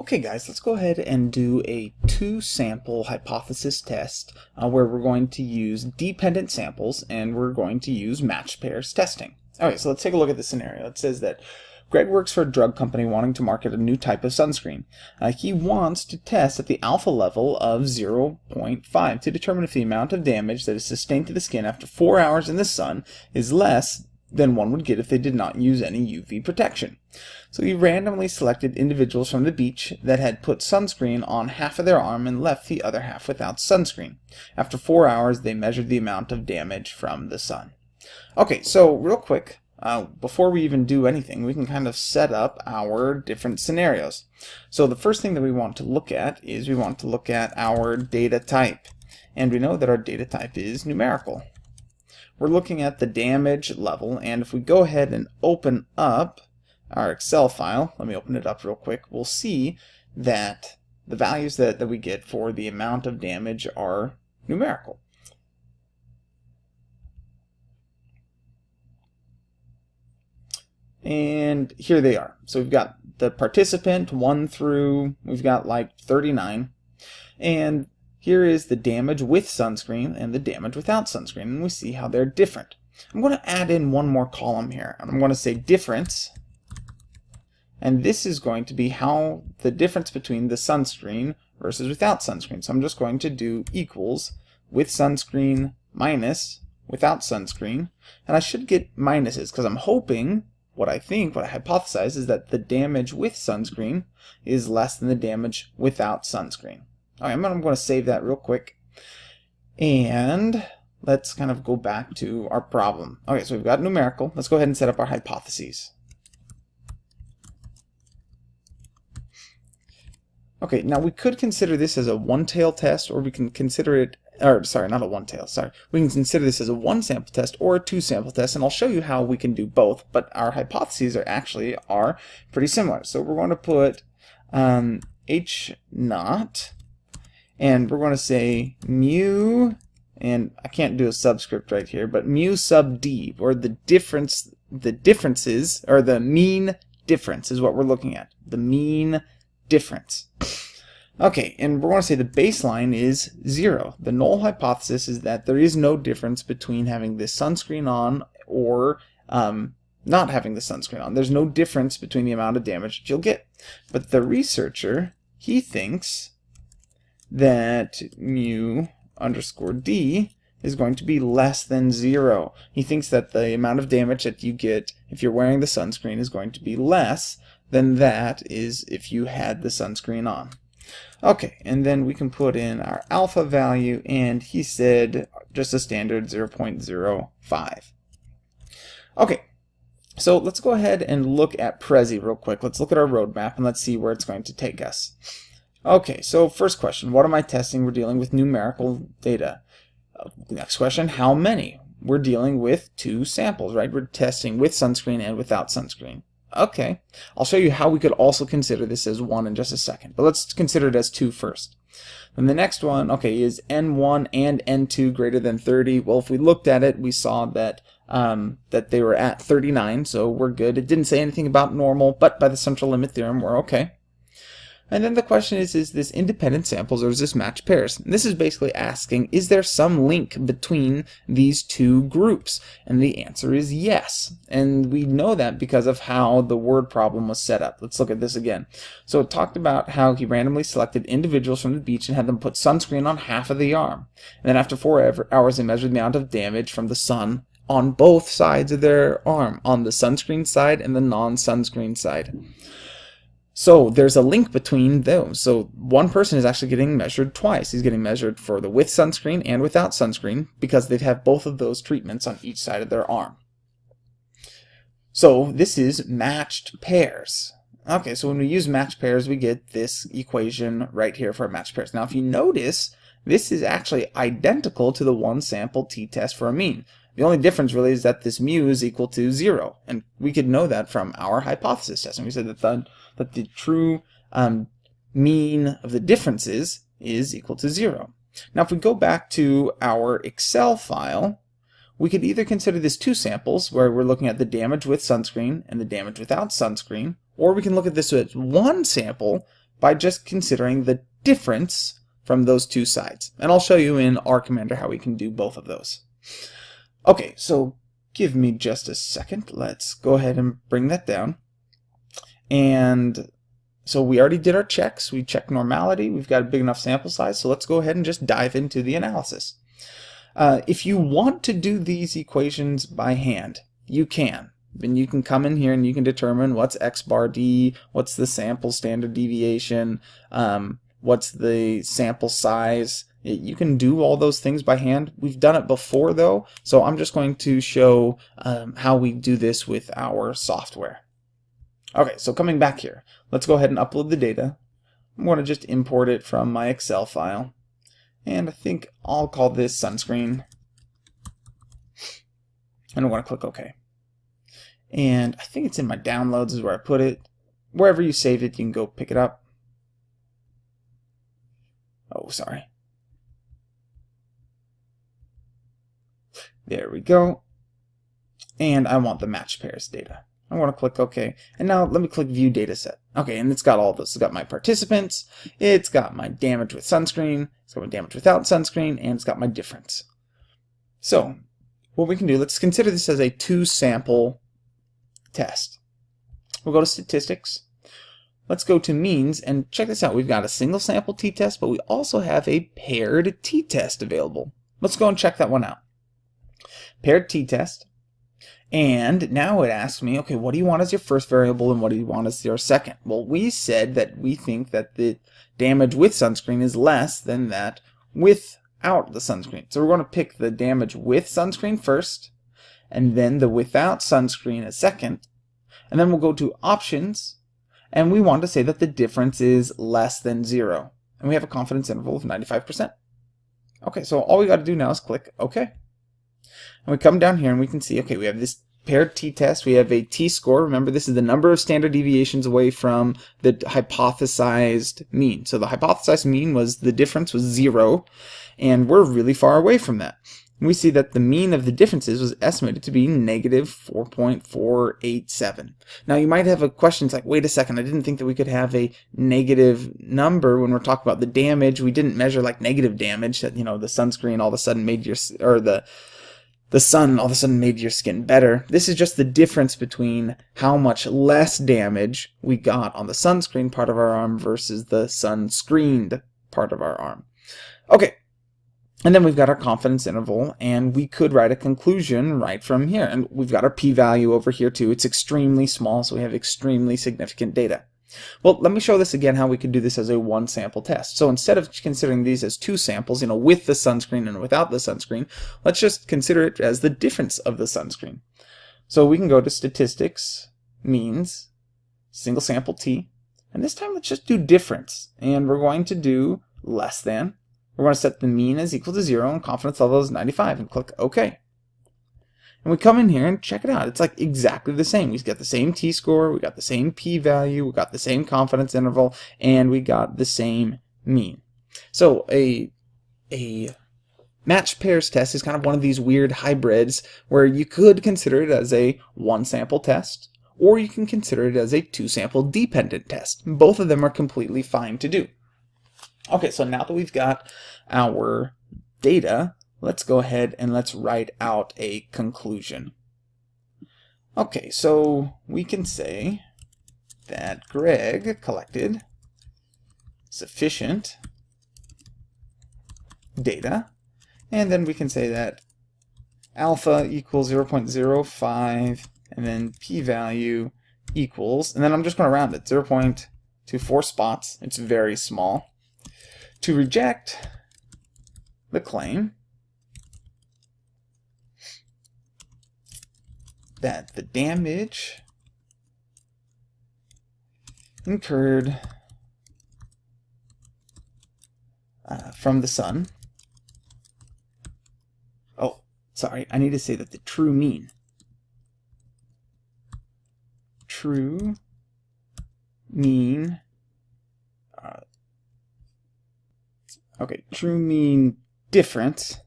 Okay guys, let's go ahead and do a two-sample hypothesis test uh, where we're going to use dependent samples and we're going to use matched pairs testing. Okay, so let's take a look at the scenario. It says that Greg works for a drug company wanting to market a new type of sunscreen. Uh, he wants to test at the alpha level of 0.5 to determine if the amount of damage that is sustained to the skin after 4 hours in the sun is less than one would get if they did not use any UV protection. So he randomly selected individuals from the beach that had put sunscreen on half of their arm and left the other half without sunscreen. After four hours, they measured the amount of damage from the sun. Okay, so real quick, uh, before we even do anything, we can kind of set up our different scenarios. So the first thing that we want to look at is we want to look at our data type. And we know that our data type is numerical we're looking at the damage level and if we go ahead and open up our Excel file, let me open it up real quick, we'll see that the values that, that we get for the amount of damage are numerical. And here they are. So we've got the participant 1 through, we've got like 39. And here is the damage with sunscreen and the damage without sunscreen, and we see how they're different. I'm going to add in one more column here, and I'm going to say difference, and this is going to be how the difference between the sunscreen versus without sunscreen. So I'm just going to do equals with sunscreen minus without sunscreen, and I should get minuses because I'm hoping what I think, what I hypothesize, is that the damage with sunscreen is less than the damage without sunscreen. Okay, I'm going to save that real quick. And let's kind of go back to our problem. Okay, so we've got numerical. Let's go ahead and set up our hypotheses. Okay, now we could consider this as a one-tail test, or we can consider it, or sorry, not a one-tail, sorry. We can consider this as a one-sample test or a two-sample test, and I'll show you how we can do both, but our hypotheses are actually are pretty similar. So we're going to put um, H naught and we're going to say mu and I can't do a subscript right here but mu sub d or the difference the differences or the mean difference is what we're looking at. The mean difference. Okay and we're going to say the baseline is zero. The null hypothesis is that there is no difference between having this sunscreen on or um, not having the sunscreen on. There's no difference between the amount of damage that you'll get. But the researcher he thinks that mu underscore d is going to be less than zero. He thinks that the amount of damage that you get if you're wearing the sunscreen is going to be less than that is if you had the sunscreen on. Okay, and then we can put in our alpha value, and he said just a standard 0.05. Okay, so let's go ahead and look at Prezi real quick. Let's look at our roadmap, and let's see where it's going to take us. Okay, so first question, what am I testing? We're dealing with numerical data. Uh, next question, how many? We're dealing with two samples, right? We're testing with sunscreen and without sunscreen. Okay, I'll show you how we could also consider this as one in just a second, but let's consider it as two first. And the next one, okay, is N1 and N2 greater than 30? Well, if we looked at it, we saw that um, that they were at 39, so we're good. It didn't say anything about normal, but by the central limit theorem, we're okay. And then the question is, is this independent samples or is this matched pairs? And this is basically asking, is there some link between these two groups? And the answer is yes. And we know that because of how the word problem was set up. Let's look at this again. So it talked about how he randomly selected individuals from the beach and had them put sunscreen on half of the arm. And then after four hours, he measured the amount of damage from the sun on both sides of their arm, on the sunscreen side and the non-sunscreen side. So there's a link between those. So one person is actually getting measured twice. He's getting measured for the with sunscreen and without sunscreen because they have both of those treatments on each side of their arm. So this is matched pairs. Okay, so when we use matched pairs, we get this equation right here for matched pairs. Now, if you notice, this is actually identical to the one sample t-test for a mean. The only difference really is that this mu is equal to zero. And we could know that from our hypothesis test. And we said that the, that the true um, mean of the differences is equal to zero. Now if we go back to our Excel file, we could either consider this two samples, where we're looking at the damage with sunscreen and the damage without sunscreen, or we can look at this as one sample by just considering the difference from those two sides. And I'll show you in R Commander how we can do both of those. Okay, so give me just a second. Let's go ahead and bring that down. And so we already did our checks. We checked normality. We've got a big enough sample size. So let's go ahead and just dive into the analysis. Uh, if you want to do these equations by hand, you can. And you can come in here and you can determine what's x bar d, what's the sample standard deviation, um, what's the sample size. You can do all those things by hand. We've done it before though, so I'm just going to show um, how we do this with our software. Okay, so coming back here, let's go ahead and upload the data. I'm going to just import it from my Excel file. And I think I'll call this sunscreen. And I want to click OK. And I think it's in my downloads is where I put it. Wherever you save it, you can go pick it up. Oh, sorry. There we go. And I want the match pairs data. I want to click OK. And now let me click View Dataset. Okay, and it's got all this. It's got my participants, it's got my damage with sunscreen, it's got my damage without sunscreen, and it's got my difference. So, what we can do, let's consider this as a two-sample test. We'll go to Statistics. Let's go to Means, and check this out. We've got a single sample t-test, but we also have a paired t-test available. Let's go and check that one out. Paired t-test and now it asks me, okay, what do you want as your first variable and what do you want as your second? Well, we said that we think that the damage with sunscreen is less than that without the sunscreen. So we're going to pick the damage with sunscreen first, and then the without sunscreen as second. And then we'll go to options, and we want to say that the difference is less than zero. And we have a confidence interval of 95%. Okay, so all we got to do now is click OK. And we come down here and we can see, okay, we have this paired t-test. We have a t-score. Remember, this is the number of standard deviations away from the hypothesized mean. So the hypothesized mean was the difference was zero, and we're really far away from that. We see that the mean of the differences was estimated to be negative 4.487. Now you might have a question, it's like, wait a second, I didn't think that we could have a negative number when we're talking about the damage. We didn't measure like negative damage that, you know, the sunscreen all of a sudden made your, or the the sun all of a sudden made your skin better. This is just the difference between how much less damage we got on the sunscreen part of our arm versus the sun-screened part of our arm. Okay, and then we've got our confidence interval, and we could write a conclusion right from here. And we've got our p-value over here too. It's extremely small, so we have extremely significant data. Well, let me show this again how we could do this as a one sample test. So instead of considering these as two samples, you know, with the sunscreen and without the sunscreen, let's just consider it as the difference of the sunscreen. So we can go to statistics, means, single sample t, and this time let's just do difference. And we're going to do less than. We're going to set the mean as equal to zero and confidence level is 95 and click OK. And we come in here and check it out. It's like exactly the same. We've got the same t-score, we got the same p-value, we got the same confidence interval, and we got the same mean. So a a match pairs test is kind of one of these weird hybrids where you could consider it as a one sample test or you can consider it as a two sample dependent test. Both of them are completely fine to do. Okay, so now that we've got our data, let's go ahead and let's write out a conclusion. Okay, so we can say that Greg collected sufficient data, and then we can say that alpha equals 0.05, and then p-value equals, and then I'm just going to round it, 0.24 spots, it's very small. To reject the claim, that the damage incurred uh, from the sun. Oh, sorry, I need to say that the true mean. True mean. Uh, okay, true mean difference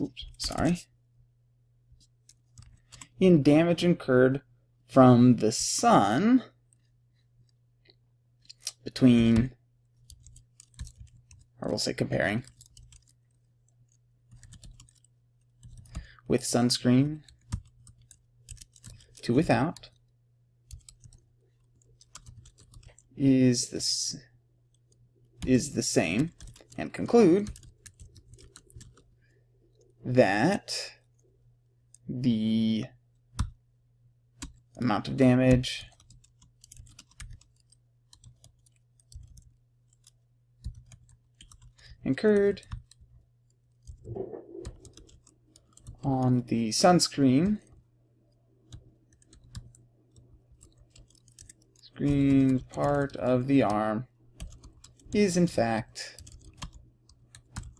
oops, sorry, in damage incurred from the sun between, or we'll say comparing, with sunscreen to without is this is the same and conclude that the amount of damage incurred on the sunscreen screen part of the arm is in fact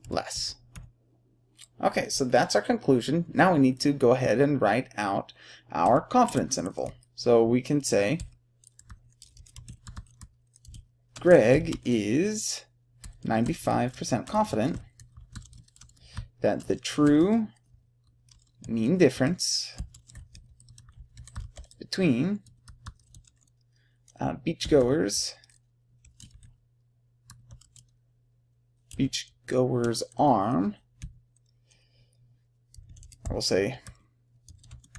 less. Okay, so that's our conclusion. Now we need to go ahead and write out our confidence interval. So we can say Greg is 95% confident that the true mean difference between uh, beachgoers beachgoers arm I will say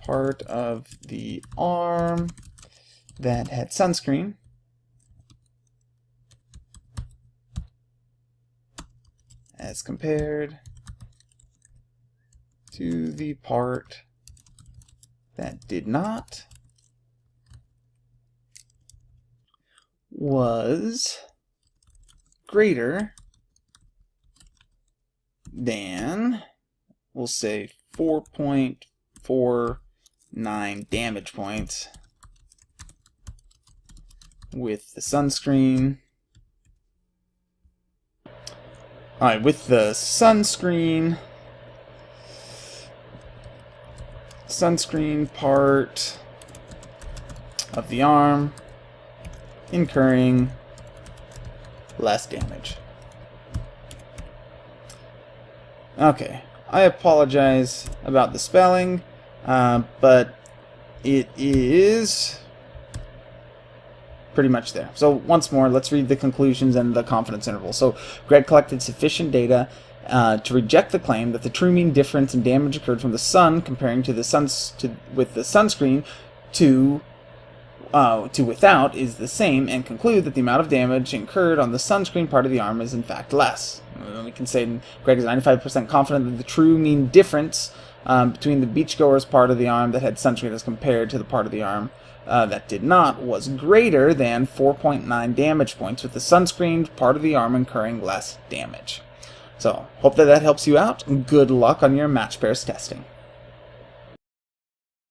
part of the arm that had sunscreen. As compared to the part that did not was greater than, we'll say 4.49 damage points with the sunscreen. Alright, with the sunscreen, sunscreen part of the arm incurring less damage. Okay, I apologize about the spelling, uh, but it is pretty much there. So once more, let's read the conclusions and the confidence interval. So Greg collected sufficient data uh, to reject the claim that the true mean difference in damage occurred from the sun comparing to the suns to with the sunscreen to uh, to without is the same and conclude that the amount of damage incurred on the sunscreen part of the arm is in fact less. And we can say Greg is 95% confident that the true mean difference um, between the beachgoer's part of the arm that had sunscreen as compared to the part of the arm uh, that did not was greater than 4.9 damage points, with the sunscreened part of the arm incurring less damage. So, hope that that helps you out. Good luck on your match pairs testing.